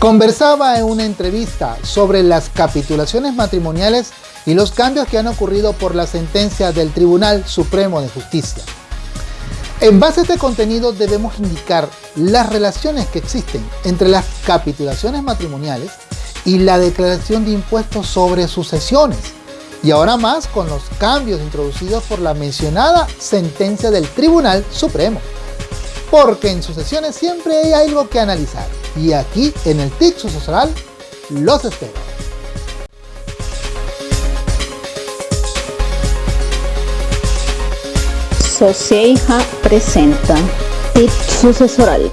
Conversaba en una entrevista sobre las capitulaciones matrimoniales y los cambios que han ocurrido por la sentencia del Tribunal Supremo de Justicia. En base a este contenido debemos indicar las relaciones que existen entre las capitulaciones matrimoniales y la declaración de impuestos sobre sucesiones, y ahora más con los cambios introducidos por la mencionada sentencia del Tribunal Supremo. Porque en sucesiones siempre hay algo que analizar y aquí en el TIC Sucesoral los espero. Socieja presenta TIC Sucesoral.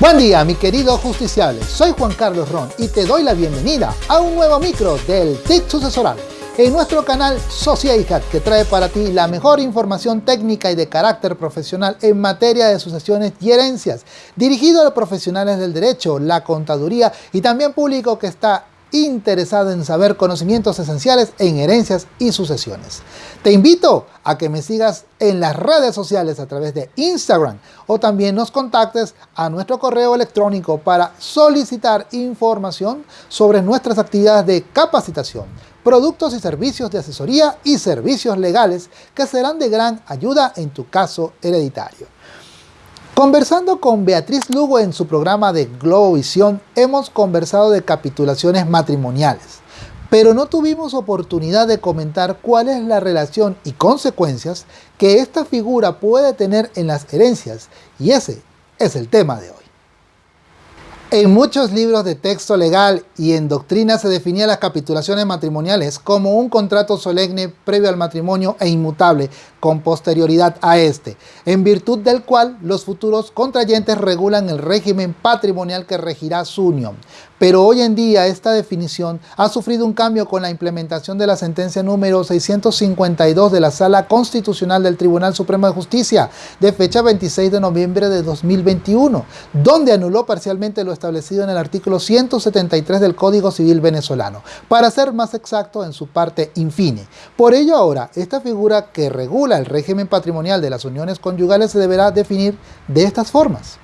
Buen día mi querido justiciable, soy Juan Carlos Ron y te doy la bienvenida a un nuevo micro del TIC Sucesoral en nuestro canal Sociedad que trae para ti la mejor información técnica y de carácter profesional en materia de sucesiones y herencias, dirigido a profesionales del derecho, la contaduría y también público que está interesado en saber conocimientos esenciales en herencias y sucesiones. Te invito a que me sigas en las redes sociales a través de Instagram o también nos contactes a nuestro correo electrónico para solicitar información sobre nuestras actividades de capacitación, productos y servicios de asesoría y servicios legales que serán de gran ayuda en tu caso hereditario. Conversando con Beatriz Lugo en su programa de Globovisión, hemos conversado de capitulaciones matrimoniales, pero no tuvimos oportunidad de comentar cuál es la relación y consecuencias que esta figura puede tener en las herencias, y ese es el tema de hoy. En muchos libros de texto legal y en doctrina se definían las capitulaciones matrimoniales como un contrato solemne previo al matrimonio e inmutable con posterioridad a este, en virtud del cual los futuros contrayentes regulan el régimen patrimonial que regirá su unión. Pero hoy en día esta definición ha sufrido un cambio con la implementación de la sentencia número 652 de la Sala Constitucional del Tribunal Supremo de Justicia de fecha 26 de noviembre de 2021, donde anuló parcialmente lo establecido en el artículo 173 del Código Civil venezolano, para ser más exacto en su parte infine. Por ello ahora, esta figura que regula el régimen patrimonial de las uniones conyugales se deberá definir de estas formas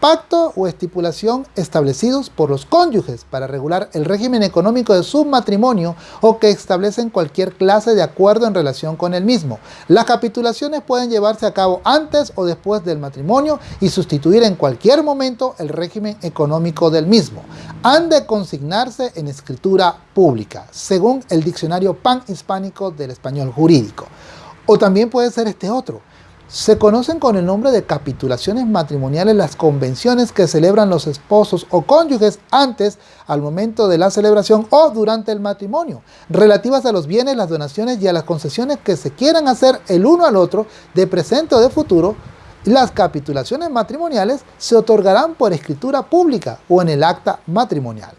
pacto o estipulación establecidos por los cónyuges para regular el régimen económico de su matrimonio o que establecen cualquier clase de acuerdo en relación con el mismo. Las capitulaciones pueden llevarse a cabo antes o después del matrimonio y sustituir en cualquier momento el régimen económico del mismo. Han de consignarse en escritura pública, según el diccionario pan-hispánico del español jurídico. O también puede ser este otro, se conocen con el nombre de capitulaciones matrimoniales las convenciones que celebran los esposos o cónyuges antes, al momento de la celebración o durante el matrimonio, relativas a los bienes, las donaciones y a las concesiones que se quieran hacer el uno al otro de presente o de futuro. Las capitulaciones matrimoniales se otorgarán por escritura pública o en el acta matrimonial.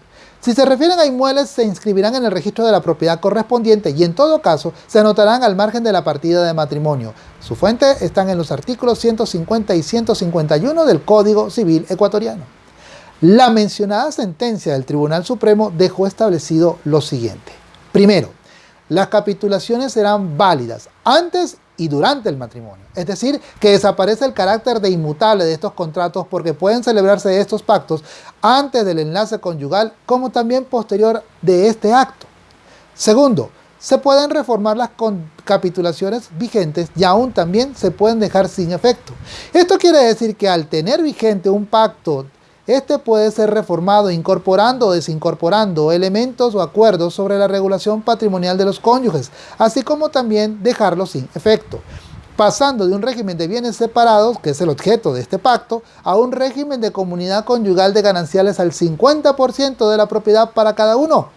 Si se refieren a inmuebles, se inscribirán en el registro de la propiedad correspondiente y en todo caso se anotarán al margen de la partida de matrimonio. Su fuente están en los artículos 150 y 151 del Código Civil Ecuatoriano. La mencionada sentencia del Tribunal Supremo dejó establecido lo siguiente. Primero, las capitulaciones serán válidas antes y durante el matrimonio. Es decir, que desaparece el carácter de inmutable de estos contratos porque pueden celebrarse estos pactos antes del enlace conyugal como también posterior de este acto. Segundo, se pueden reformar las capitulaciones vigentes y aún también se pueden dejar sin efecto. Esto quiere decir que al tener vigente un pacto este puede ser reformado incorporando o desincorporando elementos o acuerdos sobre la regulación patrimonial de los cónyuges, así como también dejarlo sin efecto pasando de un régimen de bienes separados, que es el objeto de este pacto, a un régimen de comunidad conyugal de gananciales al 50% de la propiedad para cada uno.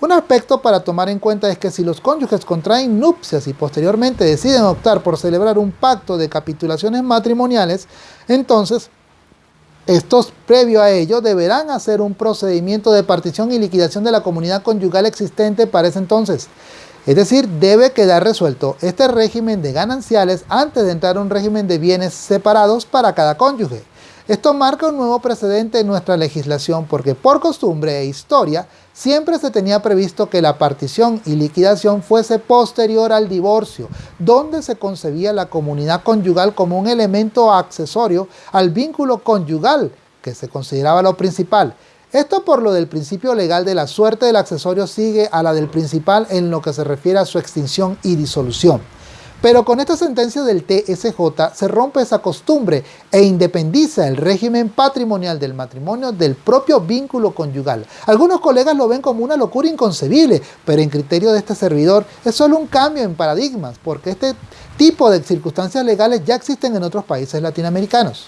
Un aspecto para tomar en cuenta es que si los cónyuges contraen nupcias y posteriormente deciden optar por celebrar un pacto de capitulaciones matrimoniales, entonces estos, previo a ello, deberán hacer un procedimiento de partición y liquidación de la comunidad conyugal existente para ese entonces. Es decir, debe quedar resuelto este régimen de gananciales antes de entrar a un régimen de bienes separados para cada cónyuge. Esto marca un nuevo precedente en nuestra legislación porque por costumbre e historia siempre se tenía previsto que la partición y liquidación fuese posterior al divorcio, donde se concebía la comunidad conyugal como un elemento accesorio al vínculo conyugal que se consideraba lo principal. Esto por lo del principio legal de la suerte del accesorio sigue a la del principal en lo que se refiere a su extinción y disolución. Pero con esta sentencia del TSJ se rompe esa costumbre e independiza el régimen patrimonial del matrimonio del propio vínculo conyugal. Algunos colegas lo ven como una locura inconcebible, pero en criterio de este servidor es solo un cambio en paradigmas, porque este tipo de circunstancias legales ya existen en otros países latinoamericanos.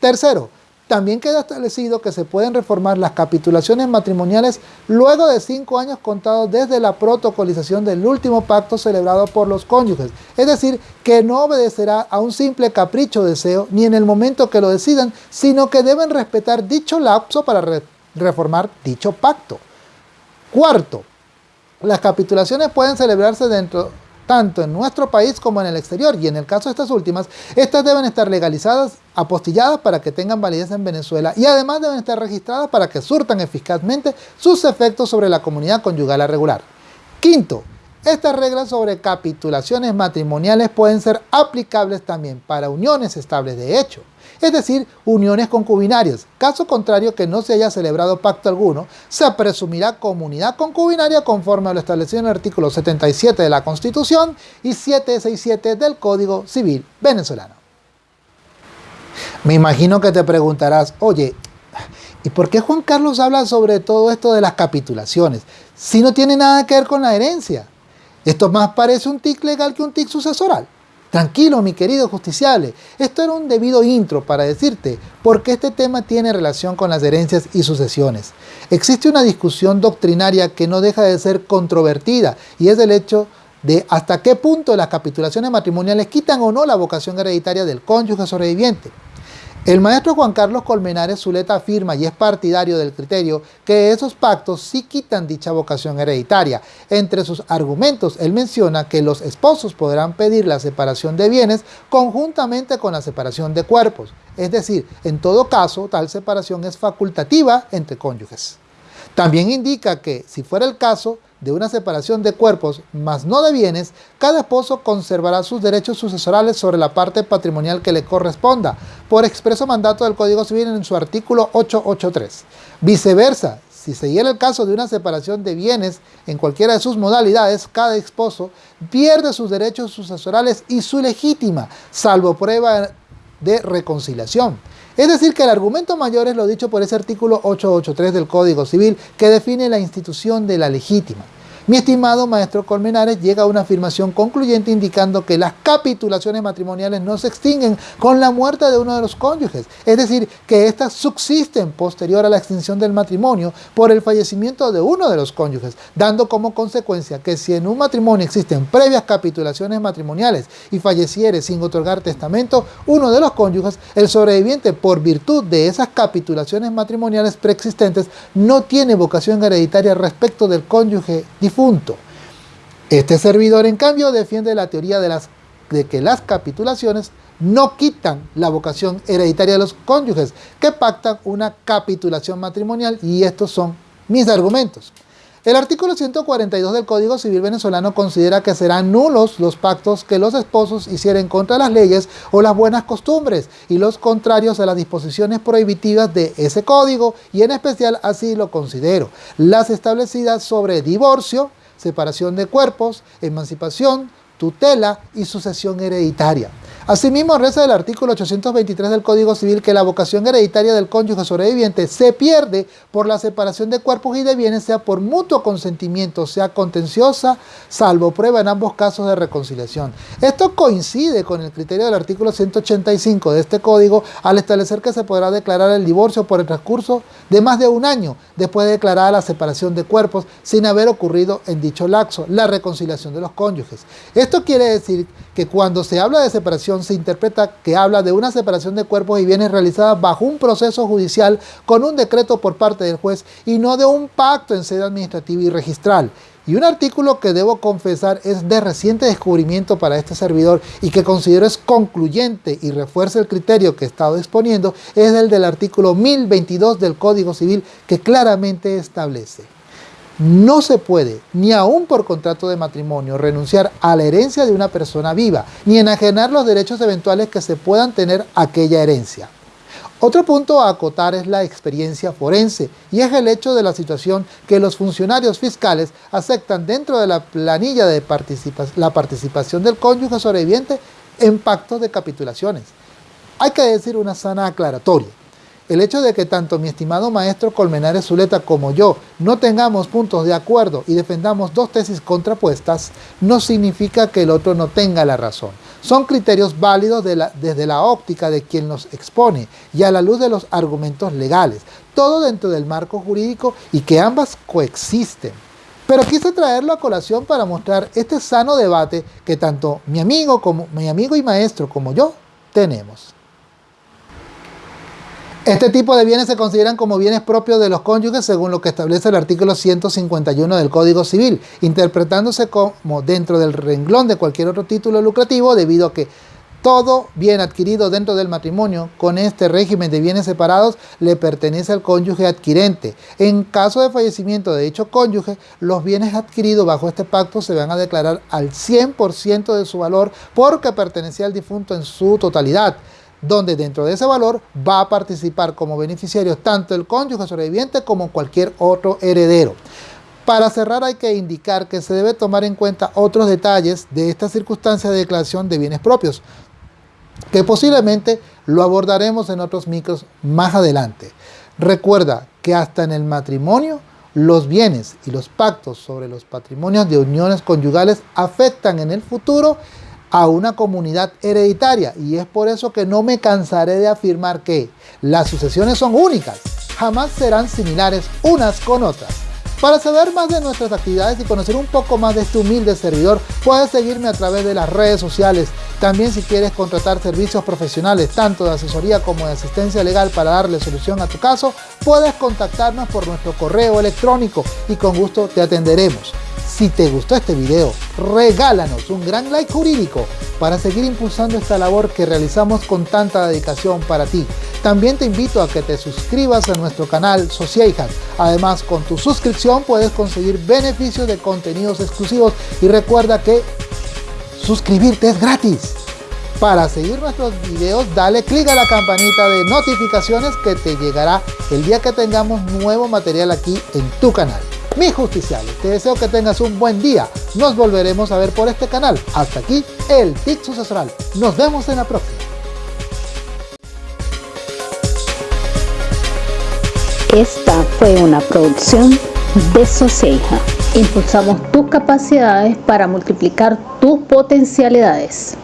Tercero, también queda establecido que se pueden reformar las capitulaciones matrimoniales luego de cinco años contados desde la protocolización del último pacto celebrado por los cónyuges, es decir, que no obedecerá a un simple capricho o deseo ni en el momento que lo decidan, sino que deben respetar dicho lapso para reformar dicho pacto. Cuarto, las capitulaciones pueden celebrarse dentro tanto en nuestro país como en el exterior, y en el caso de estas últimas, estas deben estar legalizadas, apostilladas para que tengan validez en Venezuela y además deben estar registradas para que surtan eficazmente sus efectos sobre la comunidad conyugal regular. Quinto, estas reglas sobre capitulaciones matrimoniales pueden ser aplicables también para uniones estables de hecho es decir, uniones concubinarias. Caso contrario que no se haya celebrado pacto alguno, se presumirá comunidad concubinaria conforme a lo establecido en el artículo 77 de la Constitución y 767 del Código Civil venezolano. Me imagino que te preguntarás, oye, ¿y por qué Juan Carlos habla sobre todo esto de las capitulaciones? Si no tiene nada que ver con la herencia. Esto más parece un TIC legal que un TIC sucesoral. Tranquilo, mi querido justiciable, esto era un debido intro para decirte por qué este tema tiene relación con las herencias y sucesiones. Existe una discusión doctrinaria que no deja de ser controvertida y es el hecho de hasta qué punto las capitulaciones matrimoniales quitan o no la vocación hereditaria del cónyuge sobreviviente. El maestro Juan Carlos Colmenares Zuleta afirma y es partidario del criterio que esos pactos sí quitan dicha vocación hereditaria. Entre sus argumentos, él menciona que los esposos podrán pedir la separación de bienes conjuntamente con la separación de cuerpos. Es decir, en todo caso, tal separación es facultativa entre cónyuges. También indica que, si fuera el caso, de una separación de cuerpos, mas no de bienes, cada esposo conservará sus derechos sucesorales sobre la parte patrimonial que le corresponda, por expreso mandato del Código Civil en su artículo 883. Viceversa, si se diera el caso de una separación de bienes en cualquiera de sus modalidades, cada esposo pierde sus derechos sucesorales y su legítima, salvo prueba de reconciliación. Es decir, que el argumento mayor es lo dicho por ese artículo 883 del Código Civil que define la institución de la legítima. Mi estimado maestro Colmenares llega a una afirmación concluyente indicando que las capitulaciones matrimoniales no se extinguen con la muerte de uno de los cónyuges, es decir, que éstas subsisten posterior a la extinción del matrimonio por el fallecimiento de uno de los cónyuges, dando como consecuencia que si en un matrimonio existen previas capitulaciones matrimoniales y falleciere sin otorgar testamento uno de los cónyuges, el sobreviviente por virtud de esas capitulaciones matrimoniales preexistentes no tiene vocación hereditaria respecto del cónyuge difunto este servidor, en cambio, defiende la teoría de, las, de que las capitulaciones no quitan la vocación hereditaria de los cónyuges que pactan una capitulación matrimonial y estos son mis argumentos. El artículo 142 del Código Civil venezolano considera que serán nulos los pactos que los esposos hicieren contra las leyes o las buenas costumbres y los contrarios a las disposiciones prohibitivas de ese código y en especial así lo considero, las establecidas sobre divorcio, separación de cuerpos, emancipación, tutela y sucesión hereditaria. Asimismo, reza el artículo 823 del Código Civil que la vocación hereditaria del cónyuge sobreviviente se pierde por la separación de cuerpos y de bienes, sea por mutuo consentimiento, sea contenciosa, salvo prueba en ambos casos de reconciliación. Esto coincide con el criterio del artículo 185 de este código al establecer que se podrá declarar el divorcio por el transcurso de más de un año después de declarar la separación de cuerpos sin haber ocurrido en dicho laxo la reconciliación de los cónyuges. Esto quiere decir que cuando se habla de separación se interpreta que habla de una separación de cuerpos y bienes realizada bajo un proceso judicial con un decreto por parte del juez y no de un pacto en sede administrativa y registral. Y un artículo que debo confesar es de reciente descubrimiento para este servidor y que considero es concluyente y refuerza el criterio que he estado exponiendo es el del artículo 1022 del Código Civil que claramente establece no se puede, ni aún por contrato de matrimonio, renunciar a la herencia de una persona viva, ni enajenar los derechos eventuales que se puedan tener aquella herencia. Otro punto a acotar es la experiencia forense y es el hecho de la situación que los funcionarios fiscales aceptan dentro de la planilla de la participación del cónyuge sobreviviente en pactos de capitulaciones. Hay que decir una sana aclaratoria. El hecho de que tanto mi estimado maestro Colmenares Zuleta como yo no tengamos puntos de acuerdo y defendamos dos tesis contrapuestas no significa que el otro no tenga la razón. Son criterios válidos desde la óptica de quien los expone y a la luz de los argumentos legales, todo dentro del marco jurídico y que ambas coexisten. Pero quise traerlo a colación para mostrar este sano debate que tanto mi amigo, como, mi amigo y maestro como yo tenemos. Este tipo de bienes se consideran como bienes propios de los cónyuges según lo que establece el artículo 151 del Código Civil, interpretándose como dentro del renglón de cualquier otro título lucrativo debido a que todo bien adquirido dentro del matrimonio con este régimen de bienes separados le pertenece al cónyuge adquirente. En caso de fallecimiento de dicho cónyuge, los bienes adquiridos bajo este pacto se van a declarar al 100% de su valor porque pertenecía al difunto en su totalidad donde dentro de ese valor va a participar como beneficiarios tanto el cónyuge sobreviviente como cualquier otro heredero. Para cerrar hay que indicar que se debe tomar en cuenta otros detalles de esta circunstancia de declaración de bienes propios, que posiblemente lo abordaremos en otros micros más adelante. Recuerda que hasta en el matrimonio los bienes y los pactos sobre los patrimonios de uniones conyugales afectan en el futuro a una comunidad hereditaria y es por eso que no me cansaré de afirmar que las sucesiones son únicas, jamás serán similares unas con otras. Para saber más de nuestras actividades y conocer un poco más de este humilde servidor, puedes seguirme a través de las redes sociales. También si quieres contratar servicios profesionales, tanto de asesoría como de asistencia legal para darle solución a tu caso, puedes contactarnos por nuestro correo electrónico y con gusto te atenderemos. Si te gustó este video, regálanos un gran like jurídico para seguir impulsando esta labor que realizamos con tanta dedicación para ti. También te invito a que te suscribas a nuestro canal Sociedad. Además, con tu suscripción puedes conseguir beneficios de contenidos exclusivos y recuerda que suscribirte es gratis. Para seguir nuestros videos, dale click a la campanita de notificaciones que te llegará el día que tengamos nuevo material aquí en tu canal. Mis justiciales, te deseo que tengas un buen día. Nos volveremos a ver por este canal. Hasta aquí, el TIC sucesoral. Nos vemos en la próxima. Esta fue una producción de Soceja. Impulsamos tus capacidades para multiplicar tus potencialidades.